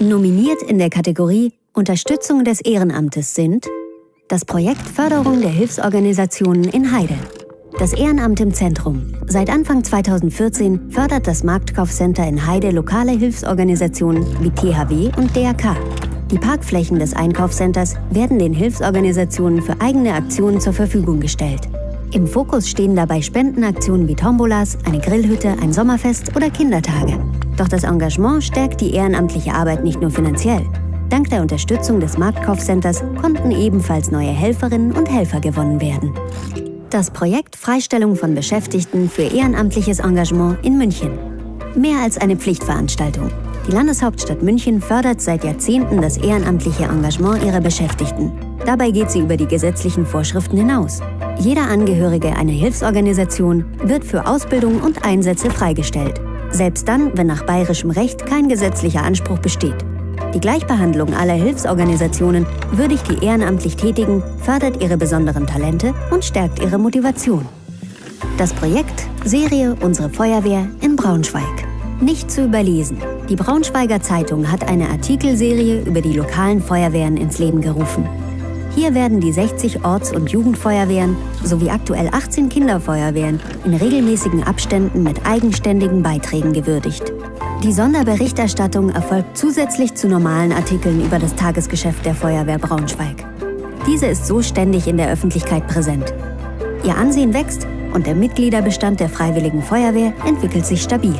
Nominiert in der Kategorie Unterstützung des Ehrenamtes sind das Projekt Förderung der Hilfsorganisationen in Heide, das Ehrenamt im Zentrum. Seit Anfang 2014 fördert das Marktkaufcenter in Heide lokale Hilfsorganisationen wie THW und DRK. Die Parkflächen des Einkaufscenters werden den Hilfsorganisationen für eigene Aktionen zur Verfügung gestellt. Im Fokus stehen dabei Spendenaktionen wie Tombolas, eine Grillhütte, ein Sommerfest oder Kindertage. Doch das Engagement stärkt die ehrenamtliche Arbeit nicht nur finanziell. Dank der Unterstützung des Marktkaufcenters konnten ebenfalls neue Helferinnen und Helfer gewonnen werden. Das Projekt Freistellung von Beschäftigten für ehrenamtliches Engagement in München. Mehr als eine Pflichtveranstaltung. Die Landeshauptstadt München fördert seit Jahrzehnten das ehrenamtliche Engagement ihrer Beschäftigten. Dabei geht sie über die gesetzlichen Vorschriften hinaus. Jeder Angehörige einer Hilfsorganisation wird für Ausbildung und Einsätze freigestellt. Selbst dann, wenn nach bayerischem Recht kein gesetzlicher Anspruch besteht. Die Gleichbehandlung aller Hilfsorganisationen würdigt die ehrenamtlich Tätigen, fördert ihre besonderen Talente und stärkt ihre Motivation. Das Projekt Serie Unsere Feuerwehr in Braunschweig. Nicht zu überlesen. Die Braunschweiger Zeitung hat eine Artikelserie über die lokalen Feuerwehren ins Leben gerufen. Hier werden die 60 Orts- und Jugendfeuerwehren sowie aktuell 18 Kinderfeuerwehren in regelmäßigen Abständen mit eigenständigen Beiträgen gewürdigt. Die Sonderberichterstattung erfolgt zusätzlich zu normalen Artikeln über das Tagesgeschäft der Feuerwehr Braunschweig. Diese ist so ständig in der Öffentlichkeit präsent. Ihr Ansehen wächst und der Mitgliederbestand der Freiwilligen Feuerwehr entwickelt sich stabil.